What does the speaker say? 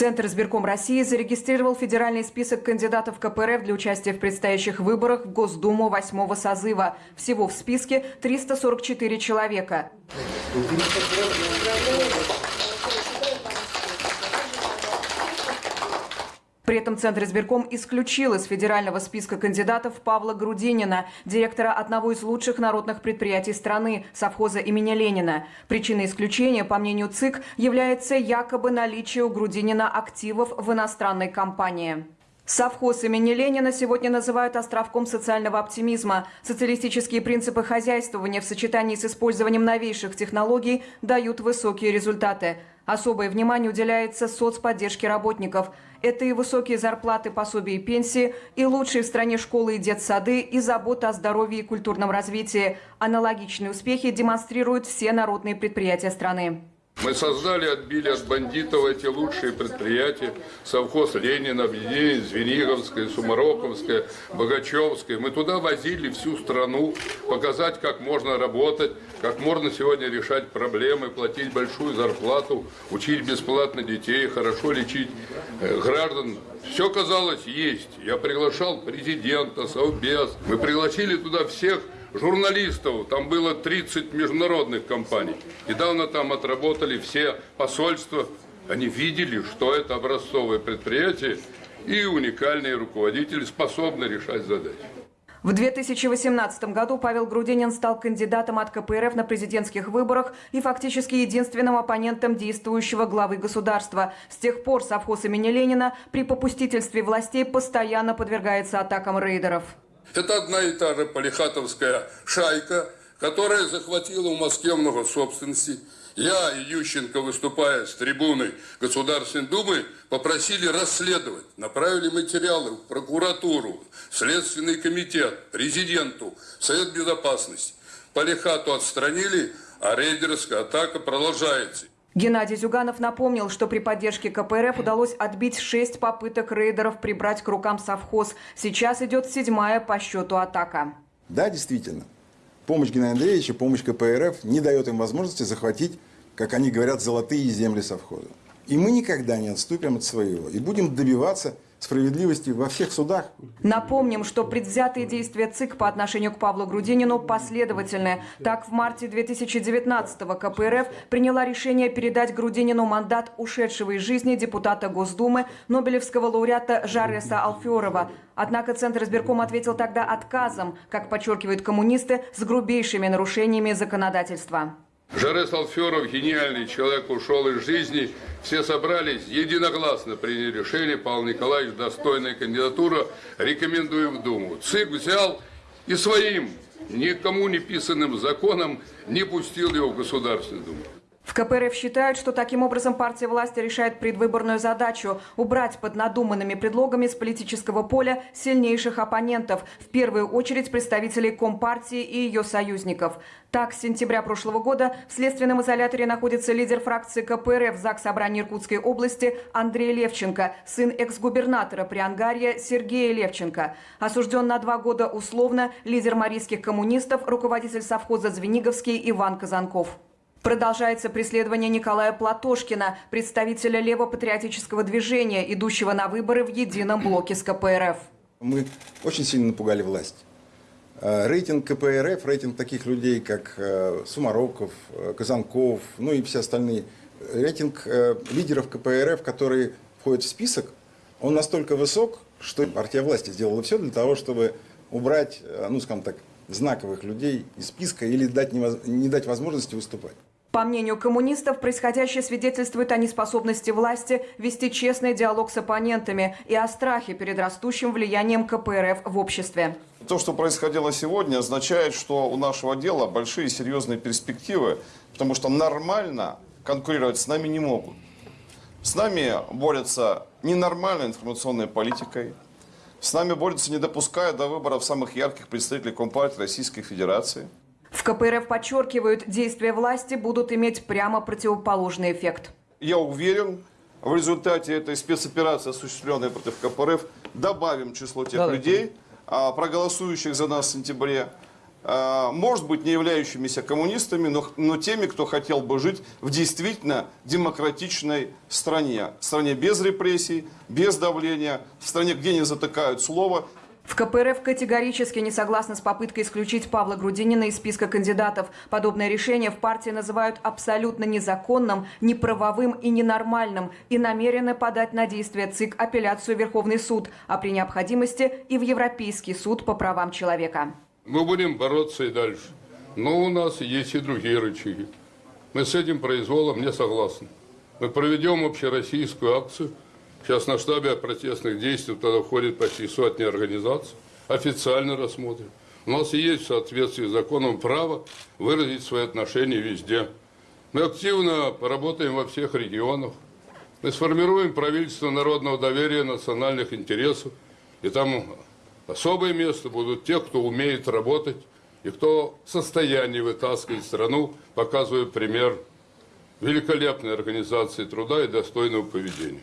Центр избирком России зарегистрировал федеральный список кандидатов КПРФ для участия в предстоящих выборах в Госдуму восьмого созыва. Всего в списке 344 человека. При этом Центр избирком исключил из федерального списка кандидатов Павла Грудинина, директора одного из лучших народных предприятий страны, совхоза имени Ленина. Причиной исключения, по мнению ЦИК, является якобы наличие у Грудинина активов в иностранной компании. Совхоз имени Ленина сегодня называют островком социального оптимизма. Социалистические принципы хозяйствования в сочетании с использованием новейших технологий дают высокие результаты. Особое внимание уделяется соцподдержке работников. Это и высокие зарплаты, пособия и пенсии, и лучшие в стране школы и детсады, и забота о здоровье и культурном развитии. Аналогичные успехи демонстрируют все народные предприятия страны. Мы создали, отбили от бандитов эти лучшие предприятия. Совхоз Ленина, объединение Звениговское, Сумароковское, Богачевское. Мы туда возили всю страну, показать, как можно работать, как можно сегодня решать проблемы, платить большую зарплату, учить бесплатно детей, хорошо лечить э, граждан. Все, казалось, есть. Я приглашал президента, Совбез. Мы пригласили туда всех журналистов, там было 30 международных компаний. Недавно там отработали все посольства. Они видели, что это образцовое предприятие и уникальные руководители способны решать задачи. В 2018 году Павел Грудинин стал кандидатом от КПРФ на президентских выборах и фактически единственным оппонентом действующего главы государства. С тех пор совхоз имени Ленина при попустительстве властей постоянно подвергается атакам рейдеров. Это одна и та же полихатовская шайка, которая захватила в Москве много собственности. Я и Ющенко, выступая с трибуны Государственной Думы, попросили расследовать. Направили материалы в прокуратуру, Следственный комитет, президенту, Совет Безопасности. Полихату отстранили, а рейдерская атака продолжается. Геннадий Зюганов напомнил, что при поддержке КПРФ удалось отбить шесть попыток рейдеров прибрать к рукам совхоз. Сейчас идет седьмая по счету атака. Да, действительно. Помощь Геннадия Андреевича, помощь КПРФ не дает им возможности захватить, как они говорят, золотые земли совхоза. И мы никогда не отступим от своего. И будем добиваться справедливости во всех судах. Напомним, что предвзятые действия ЦИК по отношению к Павлу Грудинину последовательны. Так, в марте 2019-го КПРФ приняла решение передать Грудинину мандат ушедшего из жизни депутата Госдумы, Нобелевского лауреата Жареса Алферова. Однако Центр избирком ответил тогда отказом, как подчеркивают коммунисты, с грубейшими нарушениями законодательства. Жарес Алферов, гениальный человек, ушел из жизни. Все собрались, единогласно приняли решение. Павел Николаевич, достойная кандидатура, рекомендуем в Думу. ЦИК взял и своим, никому не писанным законом не пустил его в Государственную Думу. В КПРФ считают, что таким образом партия власти решает предвыборную задачу – убрать под надуманными предлогами с политического поля сильнейших оппонентов, в первую очередь представителей Компартии и ее союзников. Так, с сентября прошлого года в следственном изоляторе находится лидер фракции КПРФ ЗАГС Собрания Иркутской области Андрей Левченко, сын экс-губернатора Приангарья Сергея Левченко. Осужден на два года условно лидер марийских коммунистов, руководитель совхоза Звениговский Иван Казанков. Продолжается преследование Николая Платошкина, представителя левопатриотического движения, идущего на выборы в едином блоке с КПРФ. Мы очень сильно напугали власть. Э, рейтинг КПРФ, рейтинг таких людей, как э, Сумароков, э, Казанков, ну и все остальные, рейтинг лидеров КПРФ, которые входят в список, он настолько высок, что партия власти сделала все для того, чтобы убрать, ну скажем так, знаковых людей из списка или дать не дать возможности выступать. По мнению коммунистов, происходящее свидетельствует о неспособности власти вести честный диалог с оппонентами и о страхе перед растущим влиянием КПРФ в обществе. То, что происходило сегодня, означает, что у нашего дела большие серьезные перспективы, потому что нормально конкурировать с нами не могут. С нами борются ненормальной информационной политикой, с нами борются, не допуская до выборов самых ярких представителей Компартии Российской Федерации – в КПРФ подчеркивают, действия власти будут иметь прямо противоположный эффект. Я уверен, в результате этой спецоперации, осуществленной против КПРФ, добавим число тех да, людей, да. проголосующих за нас в сентябре, э, может быть, не являющимися коммунистами, но, но теми, кто хотел бы жить в действительно демократичной стране. Стране без репрессий, без давления, в стране, где не затыкают слово, В КПРФ категорически не согласны с попыткой исключить Павла Грудинина из списка кандидатов. Подобное решение в партии называют абсолютно незаконным, неправовым и ненормальным и намерены подать на действие ЦИК апелляцию Верховный суд, а при необходимости и в Европейский суд по правам человека. Мы будем бороться и дальше. Но у нас есть и другие рычаги. Мы с этим произволом не согласны. Мы проведем общероссийскую акцию. Сейчас на штабе протестных действий туда входит почти сотни организаций. Официально рассмотрим. У нас есть в соответствии с законом право выразить свои отношения везде. Мы активно поработаем во всех регионах. Мы сформируем правительство народного доверия, национальных интересов. И там особое место будут те, кто умеет работать и кто в состоянии вытаскивать страну, показывая пример великолепной организации труда и достойного поведения.